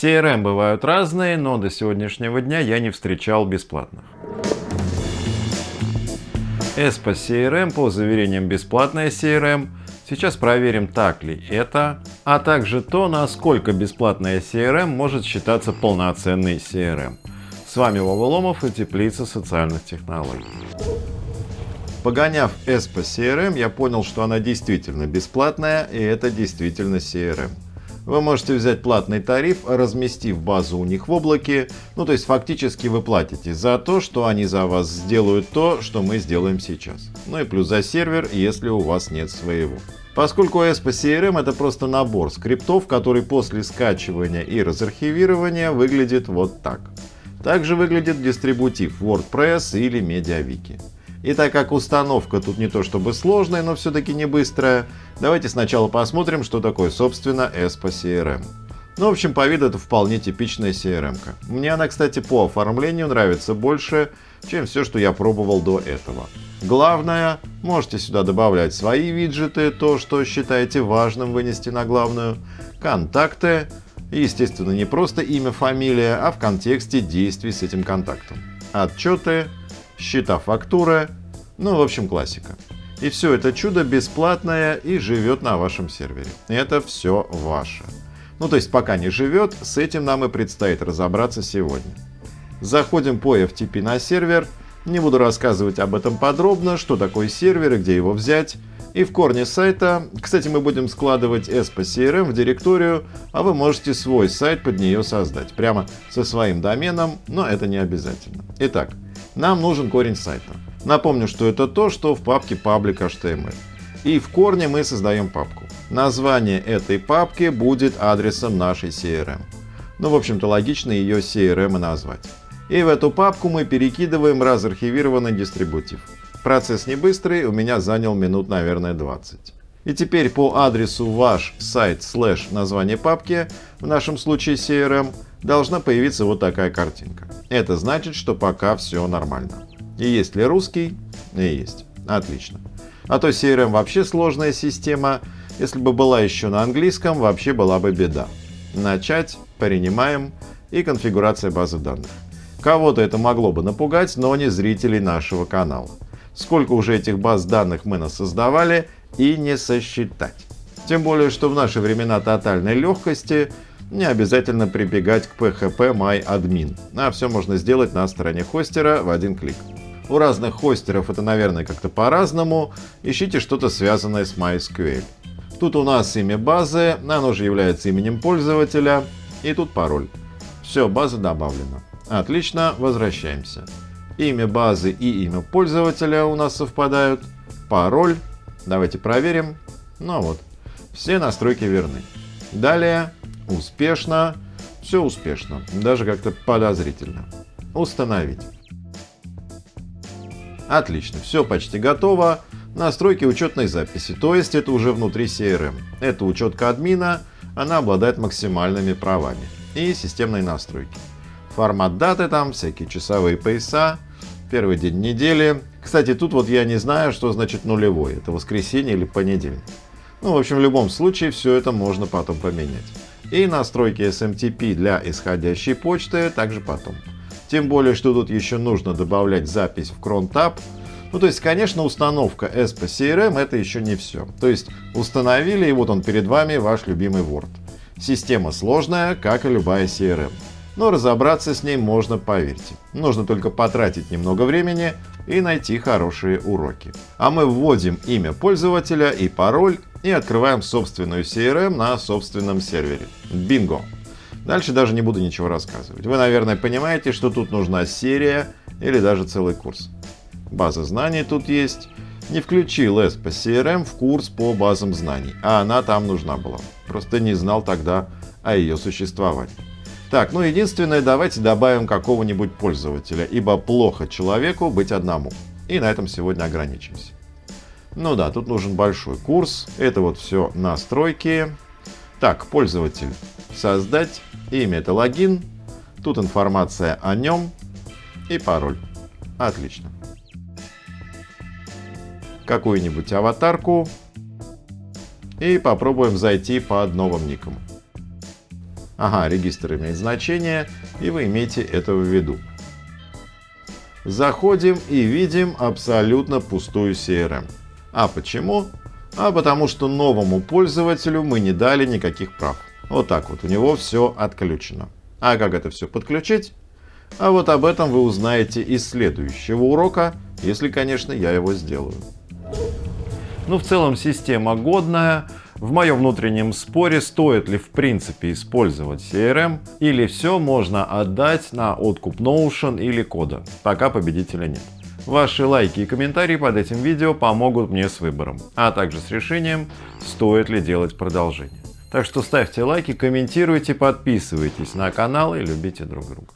CRM бывают разные, но до сегодняшнего дня я не встречал бесплатных. ESPA CRM по заверениям бесплатная CRM. Сейчас проверим, так ли это, а также то, насколько бесплатная CRM может считаться полноценной CRM. С вами Вова и Теплица социальных технологий. Погоняв ESPA CRM, я понял, что она действительно бесплатная и это действительно CRM. Вы можете взять платный тариф, разместив базу у них в облаке, ну то есть фактически вы платите за то, что они за вас сделают то, что мы сделаем сейчас. Ну и плюс за сервер, если у вас нет своего. Поскольку ESPA CRM это просто набор скриптов, который после скачивания и разархивирования выглядит вот так. Также выглядит дистрибутив WordPress или MediaWiki. И так как установка тут не то чтобы сложная, но все-таки не быстрая, давайте сначала посмотрим, что такое собственно ESPA CRM. Ну, в общем, по виду это вполне типичная CRM. -ка. Мне она, кстати, по оформлению нравится больше, чем все, что я пробовал до этого. Главное, можете сюда добавлять свои виджеты, то, что считаете важным вынести на главную, контакты, естественно, не просто имя, фамилия, а в контексте действий с этим контактом. Отчеты, счета фактуры, ну, в общем, классика. И все это чудо бесплатное и живет на вашем сервере. Это все ваше. Ну, то есть пока не живет, с этим нам и предстоит разобраться сегодня. Заходим по FTP на сервер. Не буду рассказывать об этом подробно, что такое сервер и где его взять. И в корне сайта, кстати, мы будем складывать ESPA CRM в директорию, а вы можете свой сайт под нее создать, прямо со своим доменом, но это не обязательно. Итак, нам нужен корень сайта. Напомню, что это то, что в папке public.html. И в корне мы создаем папку. Название этой папки будет адресом нашей CRM. Ну, в общем-то, логично ее CRM и назвать. И в эту папку мы перекидываем разархивированный дистрибутив. Процесс не быстрый, у меня занял минут, наверное, 20. И теперь по адресу ваш сайт слэш название папки, в нашем случае CRM, должна появиться вот такая картинка. Это значит, что пока все нормально. И есть ли русский? И есть. Отлично. А то CRM вообще сложная система. Если бы была еще на английском, вообще была бы беда. Начать, принимаем и конфигурация базы данных. Кого-то это могло бы напугать, но не зрителей нашего канала. Сколько уже этих баз данных мы насоздавали и не сосчитать. Тем более, что в наши времена тотальной легкости не обязательно прибегать к PHP MyAdmin, а все можно сделать на стороне хостера в один клик. У разных хостеров это, наверное, как-то по-разному. Ищите что-то связанное с MySQL. Тут у нас имя базы, оно же является именем пользователя, и тут пароль. Все, база добавлена. Отлично, возвращаемся. Имя базы и имя пользователя у нас совпадают. Пароль. Давайте проверим. Ну вот, все настройки верны. Далее Успешно. Все успешно. Даже как-то подозрительно. Установить. Отлично. Все почти готово. Настройки учетной записи. То есть это уже внутри CRM. Это учетка админа. Она обладает максимальными правами. И системные настройки. Формат даты там, всякие часовые пояса. Первый день недели. Кстати, тут вот я не знаю, что значит нулевой. Это воскресенье или понедельник. Ну, в общем, в любом случае, все это можно потом поменять. И настройки SMTP для исходящей почты также потом. Тем более, что тут еще нужно добавлять запись в cron Ну, то есть, конечно, установка ESPA CRM это еще не все. То есть, установили, и вот он перед вами ваш любимый Word. Система сложная, как и любая CRM. Но разобраться с ней можно, поверьте. Нужно только потратить немного времени и найти хорошие уроки. А мы вводим имя пользователя и пароль и открываем собственную CRM на собственном сервере. Бинго! Дальше даже не буду ничего рассказывать. Вы, наверное, понимаете, что тут нужна серия или даже целый курс. База знаний тут есть. Не включил по CRM в курс по базам знаний, а она там нужна была. Просто не знал тогда о ее существовании. Так, ну единственное, давайте добавим какого-нибудь пользователя, ибо плохо человеку быть одному. И на этом сегодня ограничимся. Ну да, тут нужен большой курс. Это вот все настройки. Так, пользователь. Создать. Имя это логин. Тут информация о нем. И пароль. Отлично. Какую-нибудь аватарку. И попробуем зайти под новым ником. Ага, регистр имеет значение, и вы имеете это в виду. Заходим и видим абсолютно пустую CRM. А почему? А потому что новому пользователю мы не дали никаких прав. Вот так вот, у него все отключено. А как это все подключить? А вот об этом вы узнаете из следующего урока, если, конечно, я его сделаю. Ну, в целом система годная. В моем внутреннем споре, стоит ли в принципе использовать CRM или все можно отдать на откуп Notion или кода. Пока победителя нет. Ваши лайки и комментарии под этим видео помогут мне с выбором, а также с решением, стоит ли делать продолжение. Так что ставьте лайки, комментируйте, подписывайтесь на канал и любите друг друга.